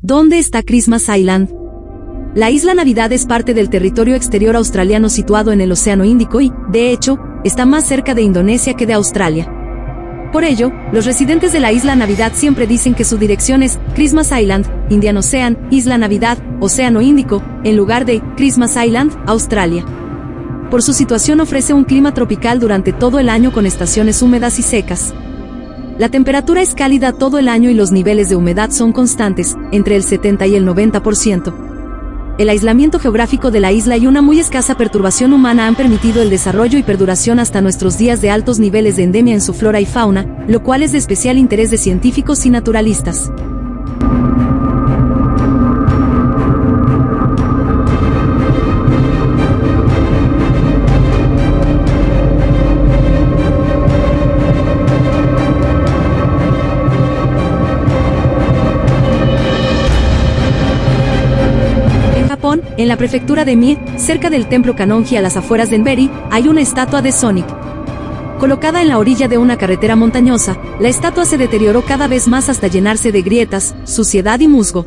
¿Dónde está Christmas Island? La isla Navidad es parte del territorio exterior australiano situado en el Océano Índico y, de hecho, está más cerca de Indonesia que de Australia. Por ello, los residentes de la isla Navidad siempre dicen que su dirección es Christmas Island, Indian Ocean, Isla Navidad, Océano Índico, en lugar de Christmas Island, Australia. Por su situación ofrece un clima tropical durante todo el año con estaciones húmedas y secas. La temperatura es cálida todo el año y los niveles de humedad son constantes, entre el 70 y el 90%. El aislamiento geográfico de la isla y una muy escasa perturbación humana han permitido el desarrollo y perduración hasta nuestros días de altos niveles de endemia en su flora y fauna, lo cual es de especial interés de científicos y naturalistas. En la prefectura de Mie, cerca del templo Kanonji a las afueras de Enberi, hay una estatua de Sonic. Colocada en la orilla de una carretera montañosa, la estatua se deterioró cada vez más hasta llenarse de grietas, suciedad y musgo.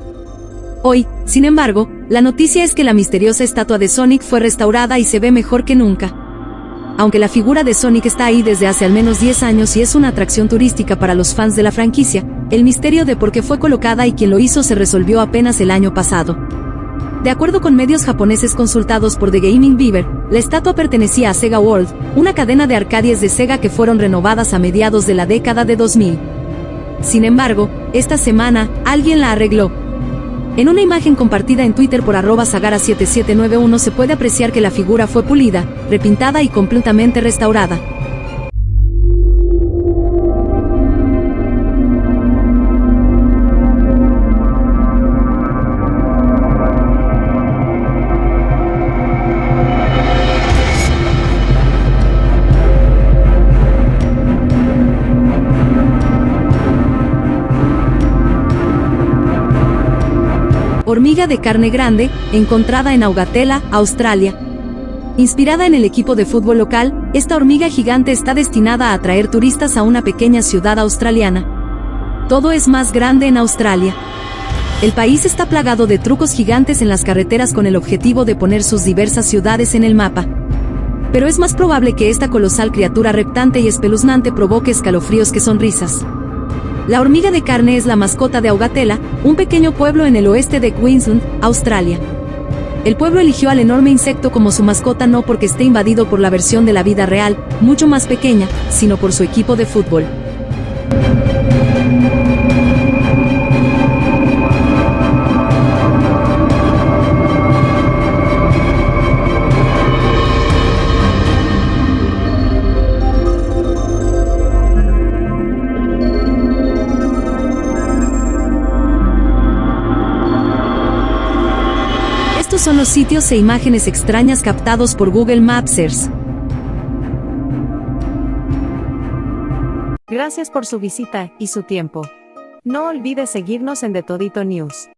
Hoy, sin embargo, la noticia es que la misteriosa estatua de Sonic fue restaurada y se ve mejor que nunca. Aunque la figura de Sonic está ahí desde hace al menos 10 años y es una atracción turística para los fans de la franquicia, el misterio de por qué fue colocada y quién lo hizo se resolvió apenas el año pasado. De acuerdo con medios japoneses consultados por The Gaming Beaver, la estatua pertenecía a Sega World, una cadena de arcadias de Sega que fueron renovadas a mediados de la década de 2000. Sin embargo, esta semana, alguien la arregló. En una imagen compartida en Twitter por arroba sagara7791 se puede apreciar que la figura fue pulida, repintada y completamente restaurada. Hormiga de carne grande, encontrada en Augatela, Australia. Inspirada en el equipo de fútbol local, esta hormiga gigante está destinada a atraer turistas a una pequeña ciudad australiana. Todo es más grande en Australia. El país está plagado de trucos gigantes en las carreteras con el objetivo de poner sus diversas ciudades en el mapa. Pero es más probable que esta colosal criatura reptante y espeluznante provoque escalofríos que sonrisas. La hormiga de carne es la mascota de Augatela, un pequeño pueblo en el oeste de Queensland, Australia. El pueblo eligió al enorme insecto como su mascota no porque esté invadido por la versión de la vida real, mucho más pequeña, sino por su equipo de fútbol. Son los sitios e imágenes extrañas captados por Google Mapsers. Gracias por su visita y su tiempo. No olvide seguirnos en The Todito News.